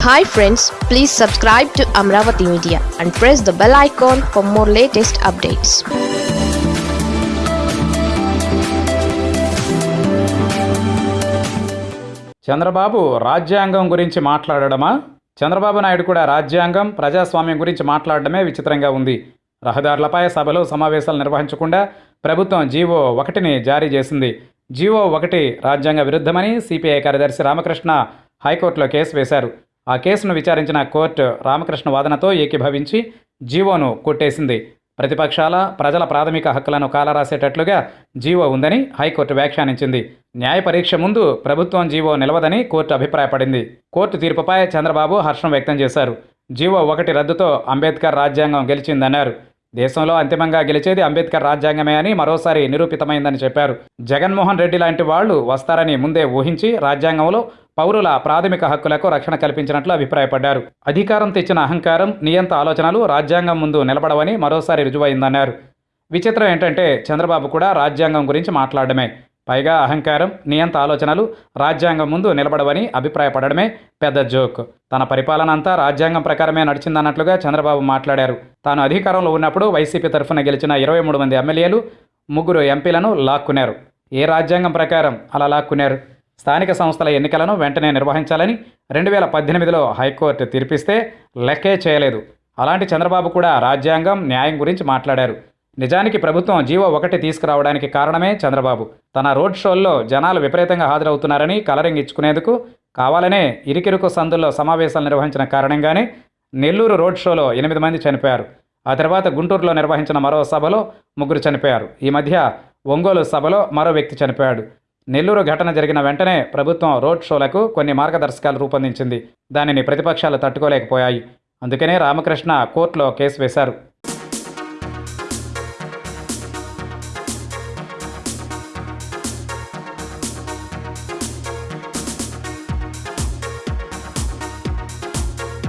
Hi friends please subscribe to Amaravati media and press the bell icon for more latest updates Chandrababu రాజ్యాంగం గురించి మాట్లాడడమా? చంద్రబాబు నాయుడు కూడా రాజ్యాంగం ప్రజాస్వామ్యం గురించి మాట్లాడడమే విచిత్రంగా ఉంది. రహదారులపై సభలు సమావేశాలు నిర్వహించకుండా ప్రభుత్వం జీవో ఒకటిని జారీ చేసింది. జీవో ఒకటి రాజ్యాంగ విరుద్ధమని సిపిఐ కార్యదర్శి రామకృష్ణ హైకోర్టులో కేసు వేశారు. ఆ కేసును విచారించిన కోర్టు రామకృష్ణ వాదనతో ఏకీభవించి జీవోను కొట్టేసింది. ప్రతిపక్షాల ప్రజల ప్రాథమిక హక్కులను కాలరాసేటట్లుగా జీవో ఉందని హైకోర్టు వ్యాఖ్యానించింది. న్యాయ పరీక్ష ముందు ప్రభుత్వం జీవో నిలవదని కోర్టు అభిప్రాయపడింది. కోర్టు తీర్పుపై చంద్రబాబు హర్షం వ్యక్తం చేశారు. జీవో ఒకటి రద్దుతో అంబేద్కర్ రాజ్యాంగం గెలిచిందన్నారు. దేశంలో అంతిమంగా గెలిచేది అంబేద్కర్ రాజ్యాంగమే అని మరోసారి నిరూపితమైందని చెప్పారు. జగన్మోహన్ రెడ్డి లాంటి వాళ్ళు వస్తారని ముందే ఊహించి రాజ్యాంగంలో పౌరుల ప్రాథమిక హక్కులకు రక్షణ కల్పించినట్లు అభిప్రాయపడ్డారు. అధికారం తెచ్చిన అహంకారం నియంత ఆలోచనలు రాజ్యాంగం ముందు నిలబడవని మరోసారి రుజువైందన్నారు. విచిత్రం ఏంటంటే చంద్రబాబు కూడా రాజ్యాంగం గురించి మాట్లాడడమే. పైగా అహంకారం నియంత ఆలోచనలు రాజ్యాంగం ముందు నిలబడవని అభిప్రాయపడడమే పెద్ద జోక్. తన పరిపాలన అంతా రాజ్యాంగం ప్రకారమే నడిచిందన్నట్లుగా చంద్రబాబు మాట్లాడారు. తాను అధికారంలో ఉన్నప్పుడు వైసీపీ తరఫున గెలిచిన ఇరవై మూడు మంది ఎమ్మెల్యేలు ముగ్గురు ఎంపీలను లాక్కున్నారు. ఏ రాజ్యాంగం ప్రకారం అలా లాక్కున్నారు? స్థానిక సంస్థల ఎన్నికలను వెంటనే నిర్వహించాలని రెండు వేల పద్దెనిమిదిలో హైకోర్టు తీర్పిస్తే లెక్కే చేయలేదు. అలాంటి చంద్రబాబు కూడా రాజ్యాంగం న్యాయం గురించి మాట్లాడారు. నిజానికి ప్రభుత్వం జీవో ఒకటి తీసుకురావడానికి కారణమే చంద్రబాబు. తన రోడ్ షోల్లో జనాలు విపరీతంగా హాజరవుతున్నారని కలరింగ్ ఇచ్చుకునేందుకు కావాలనే ఇరికిరుకు సందుల్లో సమావేశాలు నిర్వహించిన కారణంగానే నెల్లూరు రోడ్ షోలో ఎనిమిది మంది చనిపోయారు. ఆ తర్వాత గుంటూరులో నిర్వహించిన మరో సభలో ముగ్గురు చనిపోయారు. ఈ మధ్య ఒంగోలు సభలో మరో వ్యక్తి చనిపోయాడు. నెల్లూరు ఘటన జరిగిన వెంటనే ప్రభుత్వం రోడ్ షోలకు కొన్ని మార్గదర్శకాలు రూపొందించింది. దానిని ప్రతిపక్షాలు తట్టుకోలేకపోయాయి. అందుకనే రామకృష్ణ కోర్టులో కేసు వేశారు.